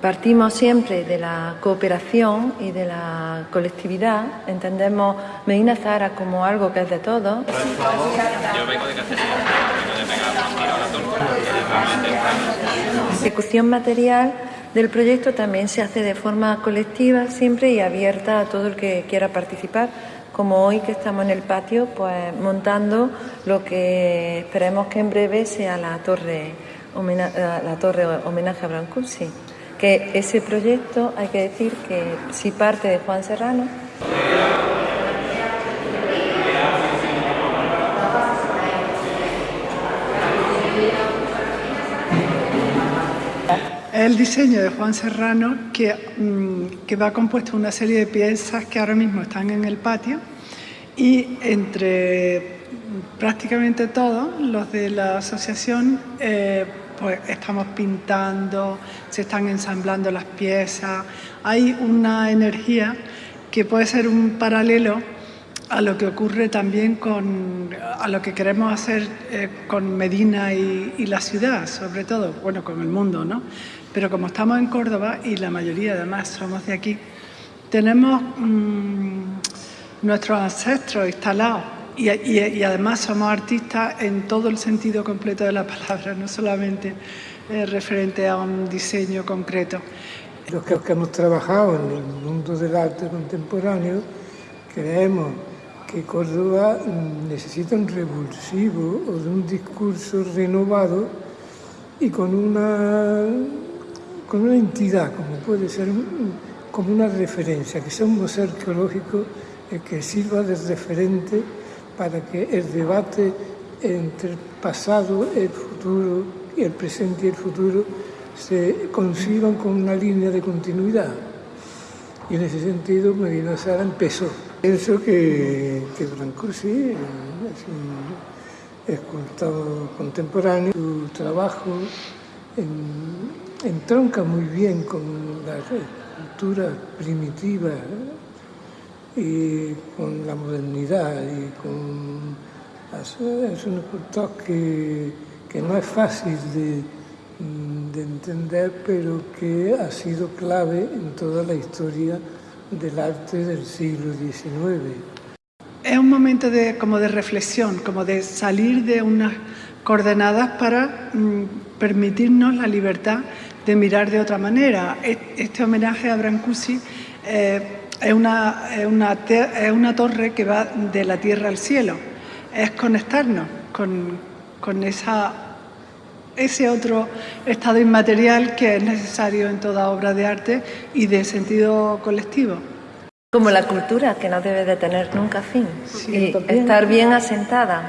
Partimos siempre de la cooperación y de la colectividad. Entendemos Medina Zara como algo que es de todos. Yo vengo de Cacería, la ejecución material del proyecto también se hace de forma colectiva siempre y abierta a todo el que quiera participar como hoy que estamos en el patio, pues montando lo que esperemos que en breve sea la torre, la torre homenaje a Brancusi que ese proyecto hay que decir que sí parte de Juan Serrano. el diseño de Juan Serrano que, mm, que va compuesto de una serie de piezas que ahora mismo están en el patio y entre prácticamente todos los de la asociación eh, pues estamos pintando, se están ensamblando las piezas, hay una energía que puede ser un paralelo a lo que ocurre también con, a lo que queremos hacer eh, con Medina y, la ciudad, sobre todo, bueno, con el mundo, ¿no? Pero como estamos en Córdoba y la mayoría además somos de aquí, tenemos mm, nuestros ancestros instalados y, además somos artistas en todo el sentido completo de la palabra, no solamente eh, referente a un diseño concreto. Los que, hemos trabajado en el mundo del arte contemporáneo creemos que Córdoba necesita un revulsivo o de un discurso renovado y con una, con una entidad, como puede ser como una referencia, que sea un museo arqueológico que sirva de referente para que el debate entre el pasado, el futuro, el presente y el futuro se conciban con una línea de continuidad. Y en ese sentido Medina Sara empezó. Pienso que, que Brancusi es un escultor contemporáneo, su trabajo entronca muy bien con la cultura primitiva y con la modernidad y con... Es un escultor que, no es fácil de, de, entender, pero que ha sido clave en toda la historia del arte del siglo XIX. Es un momento de, como de reflexión, como de salir de unas coordenadas para mm, permitirnos la libertad de mirar de otra manera. Este homenaje a Brancusi eh, es una, una, es una torre que va de la tierra al cielo. Es conectarnos con, con esa, ese otro estado inmaterial que es necesario en toda obra de arte y de sentido colectivo. Como la cultura, que no debe de tener nunca fin y estar bien asentada.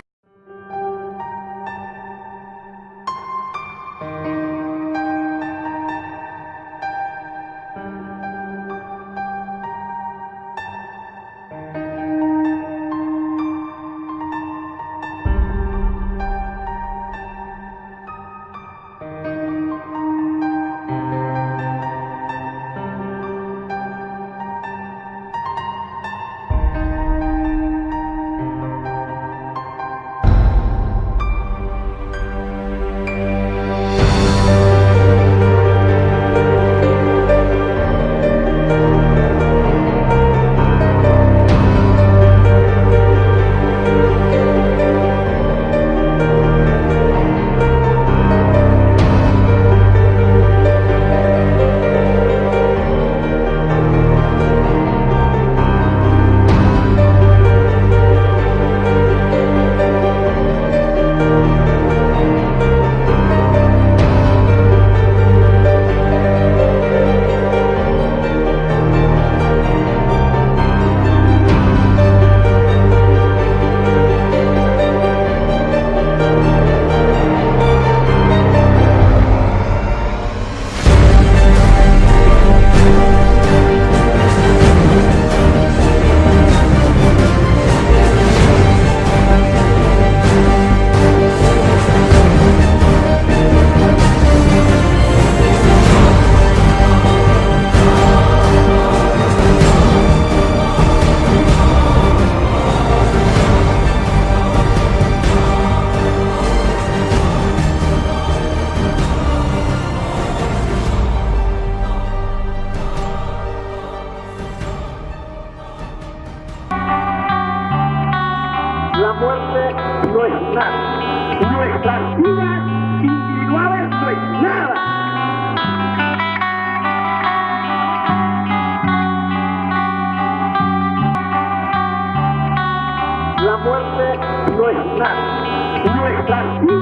muerte no es nada. Nuestras vidas individuales no es nada. La muerte no es nada. Nuestras vidas